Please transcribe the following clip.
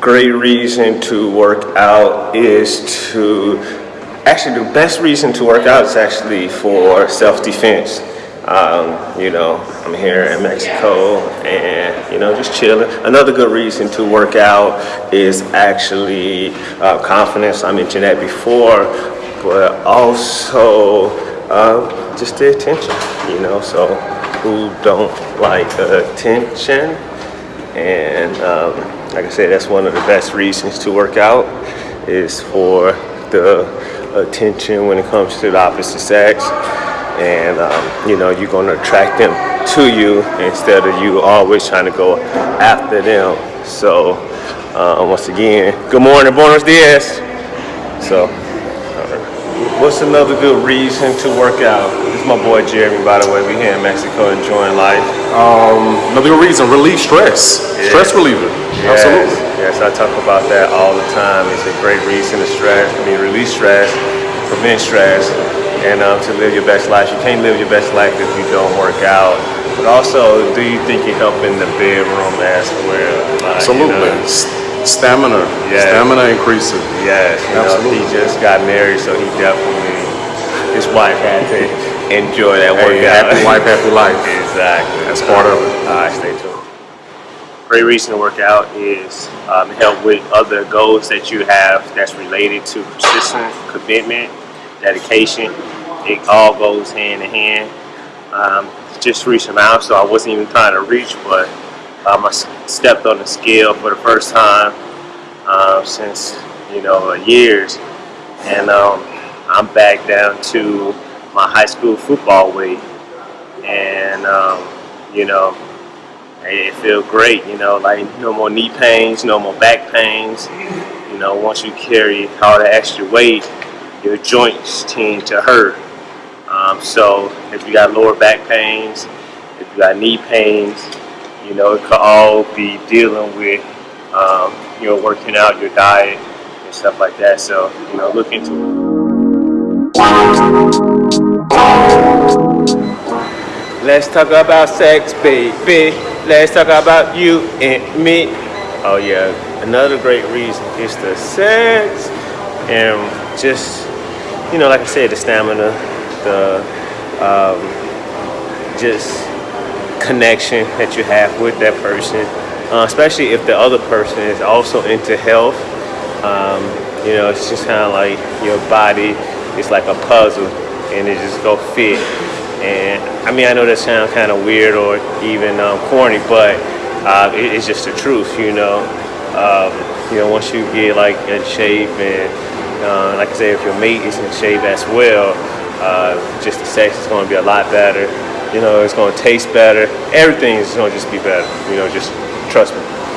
great reason to work out is to actually the best reason to work out is actually for self-defense. Um, you know, I'm here in Mexico and, you know, just chilling. Another good reason to work out is actually uh, confidence. I mentioned that before, but also uh, just the attention, you know, so who don't like attention? And um, like I said, that's one of the best reasons to work out is for the attention when it comes to the opposite sex. And um, you know, you're gonna attract them to you instead of you always trying to go after them. So uh, once again, good morning, buenos dias. So What's another good reason to work out? This is my boy Jeremy, by the way. We here in Mexico enjoying life. Um, another good reason, relieve stress. Yeah. Stress reliever. Yes, Absolutely. Yes, I talk about that all the time. It's a great reason to stress. I mean, release stress, prevent stress, and um, to live your best life. You can't live your best life if you don't work out. But also, do you think you help in the bedroom as well? Like, you know, Stamina. Yeah. Stamina increasing. Yes, you know, Absolutely. he just got married, so he definitely, his wife had to enjoy that Hey, workout. happy wife, happy life. Exactly. That's part of it. All right, stay tuned. Great reason to work out is um, help with other goals that you have that's related to persistence, commitment, dedication. It all goes hand in hand. Um, just reached a milestone I wasn't even trying to reach, but um, I stepped on the scale for the first time uh, since you know years, and um, I'm back down to my high school football weight, and um, you know it feels great. You know, like no more knee pains, no more back pains. You know, once you carry all that extra weight, your joints tend to hurt. Um, so if you got lower back pains, if you got knee pains, you know, it could all be dealing with, um, you know, working out, your diet, and stuff like that. So, you know, look into it. Let's talk about sex, baby. Let's talk about you and me. Oh yeah, another great reason is the sex and just, you know, like I said, the stamina, the um, just connection that you have with that person, uh, especially if the other person is also into health. Um, you know, it's just kind of like your body is like a puzzle, and it just go fit. And I mean, I know that sounds kind of weird or even um, corny, but uh, it, it's just the truth. You know, um, you know, once you get like in shape and uh, like I say, if your mate is in shape as well, uh, just the sex is going to be a lot better. You know, it's going to taste better. Everything is going to just be better. You know, just trust me.